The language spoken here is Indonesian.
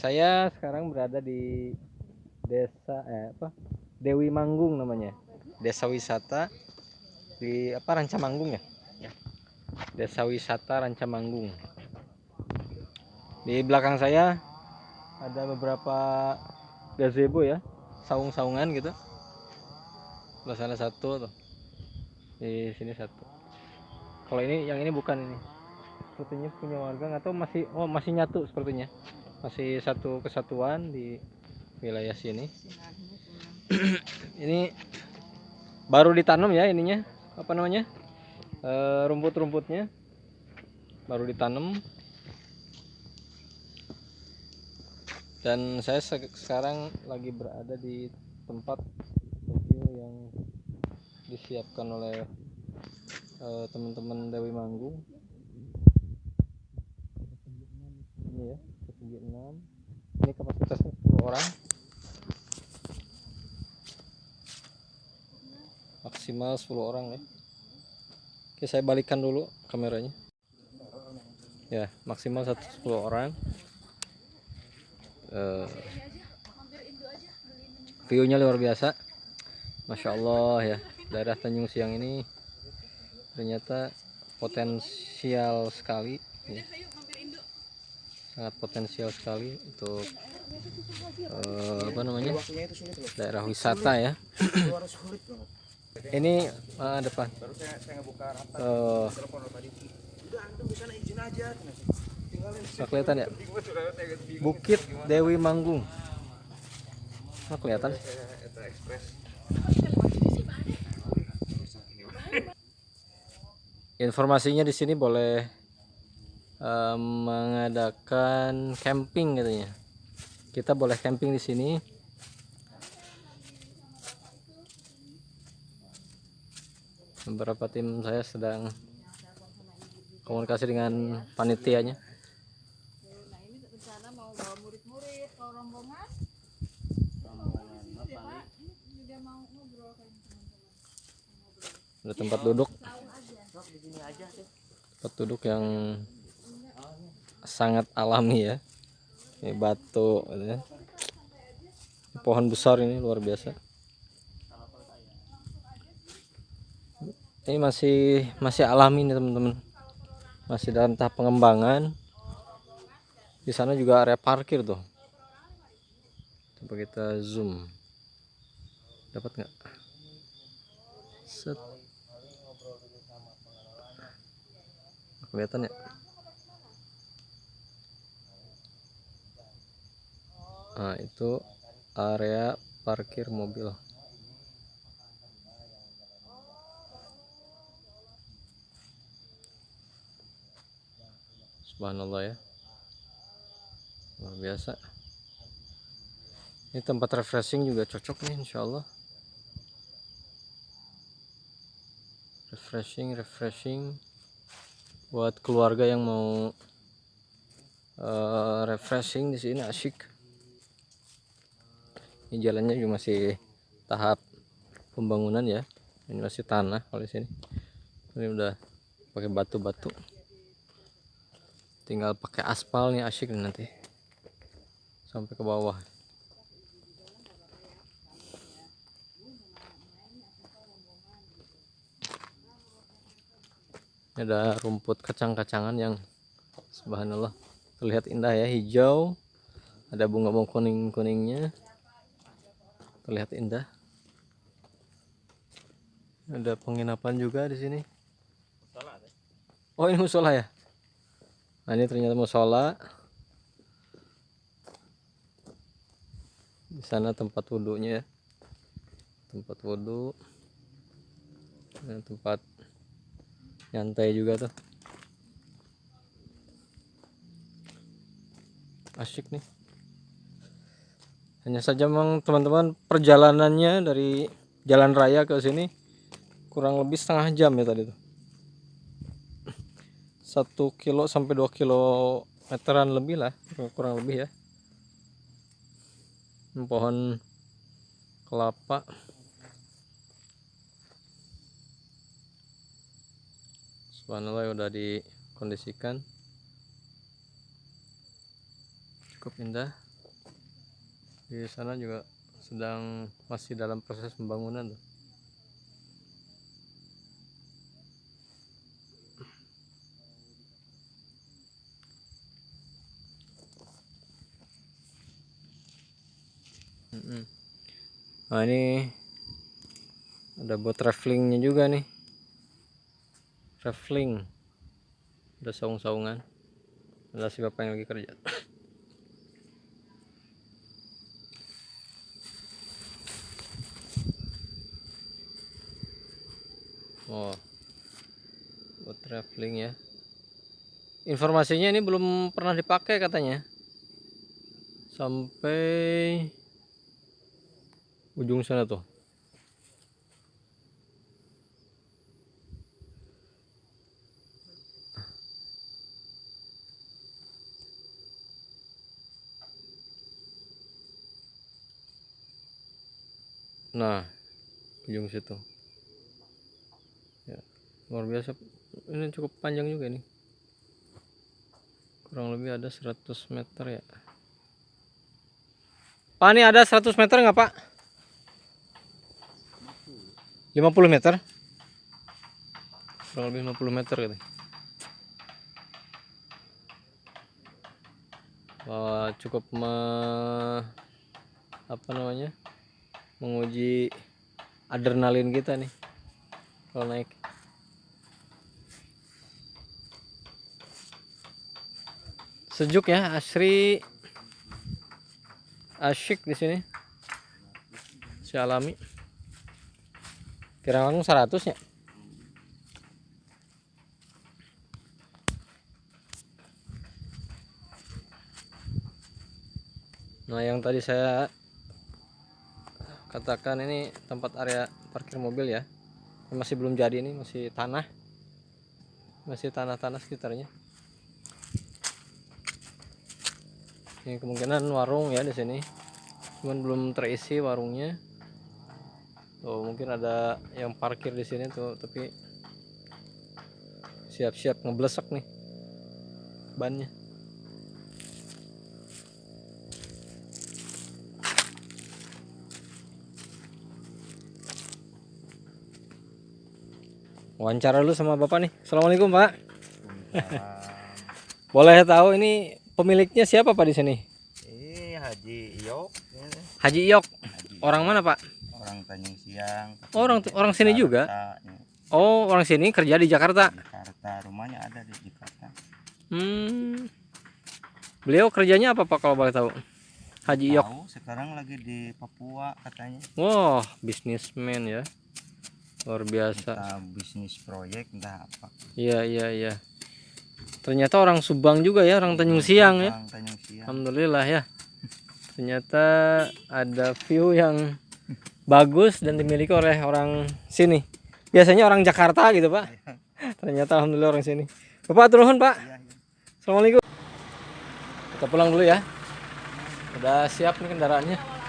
Saya sekarang berada di desa eh apa? Dewi Manggung namanya. Desa wisata di apa Rancamanggung ya? Ya. Desa wisata Rancamanggung. Di belakang saya ada beberapa gazebo ya, saung-saungan gitu. Sebelah sana satu tuh. Di sini satu. Kalau ini yang ini bukan ini. Sepertinya punya warga tahu masih oh masih nyatu sepertinya. Masih satu kesatuan di wilayah sini. ini baru ditanam ya ininya. Apa namanya? Eh, rumput-rumputnya baru ditanam dan saya se- sekarang lagi berada di tempat Tokyo yang disiapkan oleh eh, teman-teman Dewi Manggung ini ya ketinggi 6 ini kapasitasnya 10 orang. Maksimal 10 orang ya. Oke saya balikan dulu kameranya. Ya maksimal 110 orang. Eh, view-nya luar biasa. Masya Allah ya. Daerah Tanjung Siang ini ternyata potensial sekali ya. Sangat potensial sekali untuk eh, apa namanya daerah wisata ya. Ini eh, depan nggak kelihatan ya? Bukit Dewi Manggung. Nggak kelihatan? Informasinya di sini boleh eh, mengadakan camping katanya. Kita boleh camping di sini. Beberapa tim saya sedang komunikasi dengan panitianya. Nah ini rencana mau bawa murid-murid kalau rombongan. Ada tempat duduk, tempat duduk yang sangat alami ya. Ini batu, gitu ya. pohon besar ini luar biasa. Ini masih masih alami nih teman-teman. Masih dalam tahap pengembangan. Di sana juga area parkir tuh. Coba kita zoom. Dapat nggak? Kelihatan ya? Nah, itu area parkir mobil. Subhanallah ya. Luar biasa. Ini tempat refreshing juga cocok nih insya Allah. Refreshing, refreshing buat keluarga yang mau eh, refreshing di sini asyik. Ini jalannya juga masih tahap pembangunan ya. Ini masih tanah kalau di sini. Ini udah pakai batu-batu. Tinggal pakai aspal nih asyik nih nanti. Sampai ke bawah. Ini ada rumput kacang-kacangan yang subhanallah terlihat indah ya hijau ada bunga-bunga kuning-kuningnya terlihat indah. Ada penginapan juga di sini. Oh ini musola ya? Nah ini ternyata musola. Di sana tempat wudhunya ya. Tempat wudhu. Tempat nyantai juga tuh. Asyik nih hanya saja memang teman-teman perjalanannya dari jalan raya ke sini kurang lebih setengah jam ya tadi tuh. Satu kilo sampai dua kilo meteran lebih lah kurang lebih ya. Pohon kelapa. Subhanallah udah dikondisikan. Cukup indah di sana juga sedang masih dalam proses pembangunan tuh. Nah ini ada buat travelingnya juga nih. Traveling. Ada saung-saungan. Ada si bapak yang lagi kerja oh buat traveling ya. Informasinya ini belum pernah dipakai katanya. Sampai ujung sana tuh. Nah, ujung situ. Luar biasa. Ini cukup panjang juga nih. Kurang lebih ada 100 meter ya. Pak, ini ada 100 meter nggak Pak? 50 meter? Kurang lebih 50 meter gitu. Wah, cukup me, apa namanya? menguji adrenalin kita nih kalau naik sejuk ya asri. Asyik di sini. Si alami. Kira langsung 100 ya? Nah yang tadi saya katakan ini tempat area parkir mobil ya. Masih belum jadi ini masih tanah. Masih tanah-tanah sekitarnya ini kemungkinan warung ya di sini. Cuman belum terisi warungnya. Oh mungkin ada yang parkir di sini tuh tapi siap-siap ngeblesek nih bannya. Wawancara dulu sama bapak nih. Assalamualaikum pak. Boleh tahu ini pemiliknya siapa pak di sini? Ini Haji Iyok, Haji Iyok. Haji orang mana pak? Orang Tanjung Siang. Oh, orang orang sini juga? Jakarta, ya, oh orang sini kerja di Jakarta? Jakarta, rumahnya ada di Jakarta. hmm. Beliau kerjanya apa pak kalau boleh tahu? Haji Iyok. Tahu sekarang lagi di Papua katanya. wah bisnismen ya. Luar biasa. Bisnis proyek entah apa. iya iya iya ternyata orang Subang juga ya orang Tanjung Siang ya Orang Tanjung Siang. Alhamdulillah ya. Ternyata ada view yang bagus dan dimiliki oleh orang sini. Biasanya orang Jakarta gitu, Pak. Ternyata alhamdulillah orang sini. Bapak turun, Pak. Iya, iya. Assalamualaikum. Kita pulang dulu ya. Udah siap nih kendaraannya. Ya